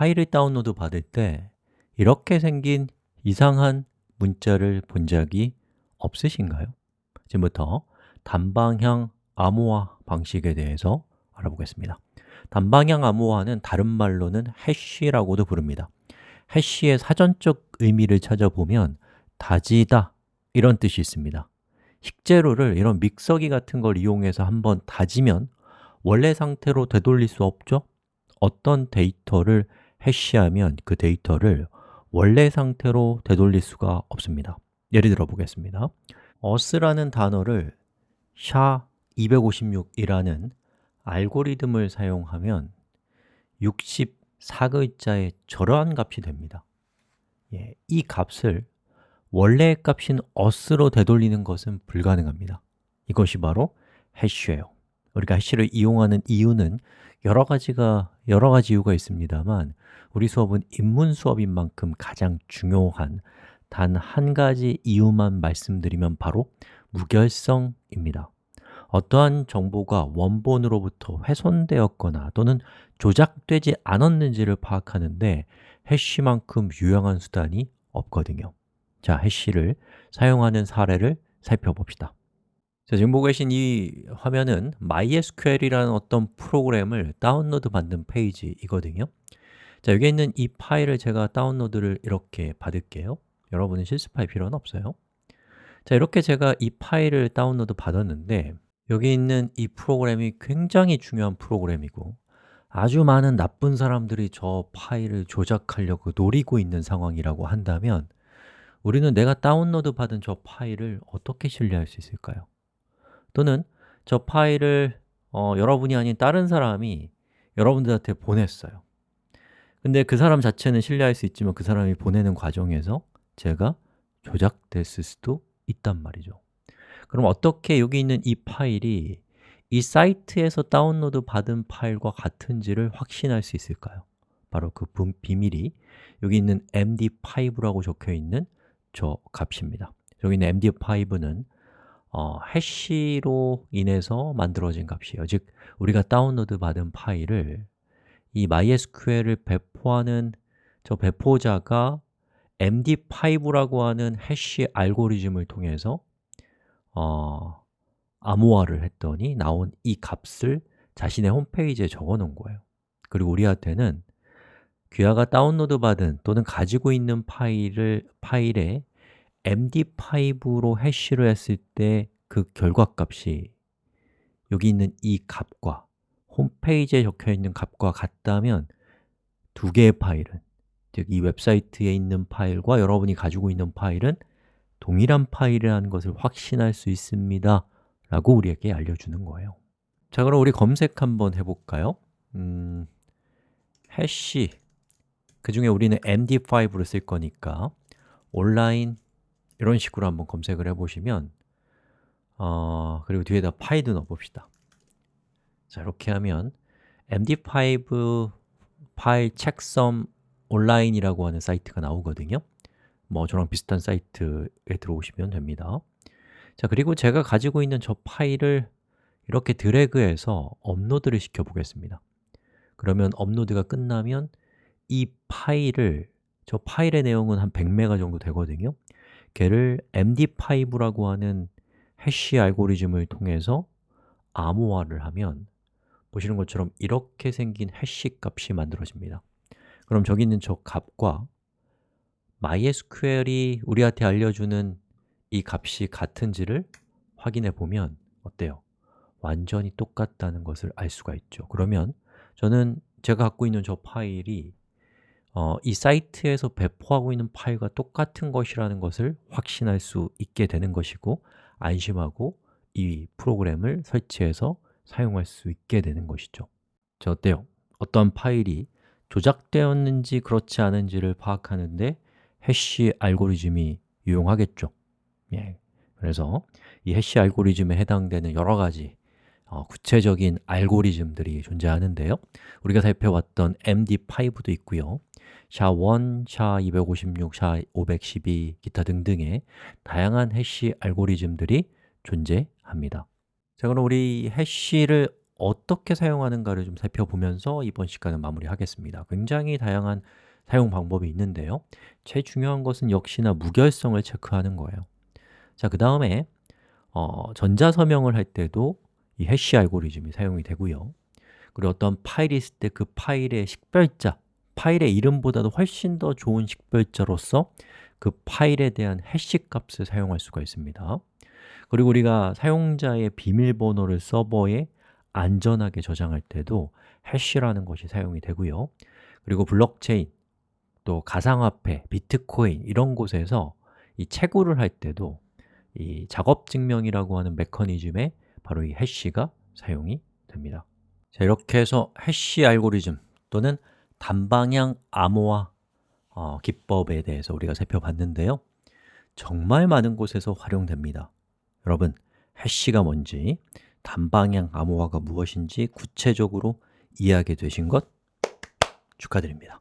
파일을 다운로드 받을 때 이렇게 생긴 이상한 문자를 본 적이 없으신가요? 지금부터 단방향 암호화 방식에 대해서 알아보겠습니다 단방향 암호화는 다른 말로는 해시라고도 부릅니다 해시의 사전적 의미를 찾아보면 다지다 이런 뜻이 있습니다 식재료를 이런 믹서기 같은 걸 이용해서 한번 다지면 원래 상태로 되돌릴 수 없죠? 어떤 데이터를 해시하면 그 데이터를 원래 상태로 되돌릴 수가 없습니다. 예를 들어 보겠습니다. us라는 단어를 SHA-256이라는 알고리즘을 사용하면 64글자의 저러한 값이 됩니다. 예, 이 값을 원래의 값인 us로 되돌리는 것은 불가능합니다. 이것이 바로 해시예요. 우리가 해시를 이용하는 이유는 여러 가지가 여러 가지 이유가 있습니다만 우리 수업은 인문 수업인 만큼 가장 중요한 단 한 가지 이유만 말씀드리면 바로 무결성입니다. 어떠한 정보가 원본으로부터 훼손되었거나 또는 조작되지 않았는지를 파악하는데 해시만큼 유용한 수단이 없거든요. 자, hash를 사용하는 사례를 살펴봅시다 자, 지금 보고 계신 이 화면은 MySQL이라는 어떤 프로그램을 다운로드 받는 페이지이거든요. 자, 여기 있는 이 파일을 제가 다운로드를 이렇게 받을게요. 여러분은 실습할 필요는 없어요. 자, 이렇게 제가 이 파일을 다운로드 받았는데 여기 있는 이 프로그램이 굉장히 중요한 프로그램이고 아주 많은 나쁜 사람들이 저 파일을 조작하려고 노리고 있는 상황이라고 한다면 우리는 내가 다운로드 받은 저 파일을 어떻게 신뢰할 수 있을까요? 또는 저 파일을 어, 여러분이 아닌 다른 사람이 여러분들한테 보냈어요. 근데 그 사람 자체는 신뢰할 수 있지만 그 사람이 보내는 과정에서 제가 조작됐을 수도 있단 말이죠. 그럼 어떻게 여기 있는 이 파일이 이 사이트에서 다운로드 받은 파일과 같은지를 확신할 수 있을까요? 바로 그 비밀이 여기 있는 md5라고 적혀 있는 저 값입니다. 여기 있는 md5는 어, 해시로 인해서 만들어진 값이에요. 즉, 우리가 다운로드 받은 파일을 이 MySQL을 배포하는 저 배포자가 MD5라고 하는 해시 알고리즘을 통해서 어, 암호화를 했더니 나온 이 값을 자신의 홈페이지에 적어 놓은 거예요. 그리고 우리한테는 귀하가 다운로드 받은 또는 가지고 있는 파일을, 파일에 md5로 hash를 했을 때 그 결과값이 여기 있는 이 값과 홈페이지에 적혀 있는 값과 같다면 두 개의 파일은 즉 이 웹사이트에 있는 파일과 여러분이 가지고 있는 파일은 동일한 파일이라는 것을 확신할 수 있습니다. 라고 우리에게 알려주는 거예요. 자, 그럼 우리 검색 한번 해볼까요? 음, 해시. 그 중에 우리는 md5를 쓸 거니까 온라인 이런 식으로 한번 검색을 해보시면 어, 그리고 뒤에다 파일도 넣어봅시다. 자, 이렇게 하면 md5 파일 책섬 온라인이라고 하는 사이트가 나오거든요. 뭐 저랑 비슷한 사이트에 들어오시면 됩니다. 자, 그리고 제가 가지고 있는 저 파일을 이렇게 드래그해서 업로드를 시켜 보겠습니다. 그러면 업로드가 끝나면 이 파일을 저 파일의 내용은 한 100메가 정도 되거든요 걔를 md5라고 하는 해시 알고리즘을 통해서 암호화를 하면 보시는 것처럼 이렇게 생긴 해시 값이 만들어집니다 그럼 저기 있는 저 값과 MySQL이 우리한테 알려주는 이 값이 같은지를 확인해 보면 어때요? 완전히 똑같다는 것을 알 수가 있죠 그러면 저는 제가 갖고 있는 저 파일이 어, 이 사이트에서 배포하고 있는 파일과 똑같은 것이라는 것을 확신할 수 있게 되는 것이고 안심하고 이 프로그램을 설치해서 사용할 수 있게 되는 것이죠. 자, 어때요? 어떤 파일이 조작되었는지 그렇지 않은지를 파악하는데 해시 알고리즘이 유용하겠죠. 예, 그래서 이 해시 알고리즘에 해당되는 여러 가지 어, 구체적인 알고리즘들이 존재하는데요. 우리가 살펴봤던 MD5도 있고요. SHA-1, SHA-256, SHA-512 기타 등등의 다양한 해시 알고리즘들이 존재합니다. 자, 그럼 우리 해시를 어떻게 사용하는가를 좀 살펴보면서 이번 시간은 마무리하겠습니다. 굉장히 다양한 사용 방법이 있는데요. 제일 중요한 것은 역시나 무결성을 체크하는 거예요. 자, 그 다음에 어, 전자서명을 할 때도 이 해시 알고리즘이 사용이 되고요. 그리고 어떤 파일이 있을 때 그 파일의 식별자, 파일의 이름보다도 훨씬 더 좋은 식별자로서 그 파일에 대한 해시 값을 사용할 수가 있습니다. 그리고 우리가 사용자의 비밀번호를 서버에 안전하게 저장할 때도 해시라는 것이 사용이 되고요. 그리고 블록체인, 또 가상화폐, 비트코인 이런 곳에서 이 채굴을 할 때도 이 작업 증명이라고 하는 메커니즘에 바로 이 해시가 사용이 됩니다. 자, 이렇게 해서 해시 알고리즘 또는 단방향 암호화 어, 기법에 대해서 우리가 살펴봤는데요. 정말 많은 곳에서 활용됩니다. 여러분, 해시가 뭔지, 단방향 암호화가 무엇인지 구체적으로 이해하게 되신 것 축하드립니다